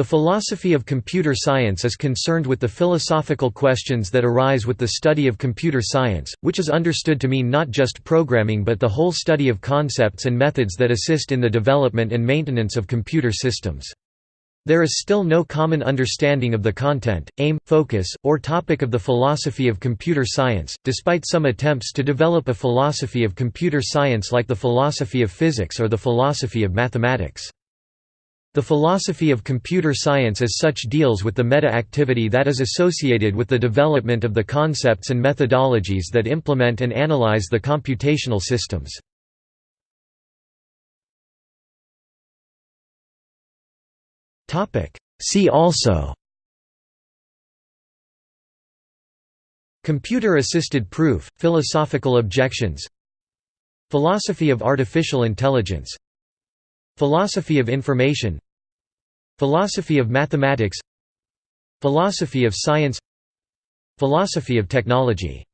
The philosophy of computer science is concerned with the philosophical questions that arise with the study of computer science, which is understood to mean not just programming but the whole study of concepts and methods that assist in the development and maintenance of computer systems. There is still no common understanding of the content, aim, focus, or topic of the philosophy of computer science, despite some attempts to develop a philosophy of computer science like the philosophy of physics or the philosophy of mathematics. The philosophy of computer science as such deals with the meta-activity that is associated with the development of the concepts and methodologies that implement and analyze the computational systems. See also Computer-assisted proof, philosophical objections Philosophy of artificial intelligence Philosophy of information. Philosophy of mathematics. Philosophy of science. Philosophy of technology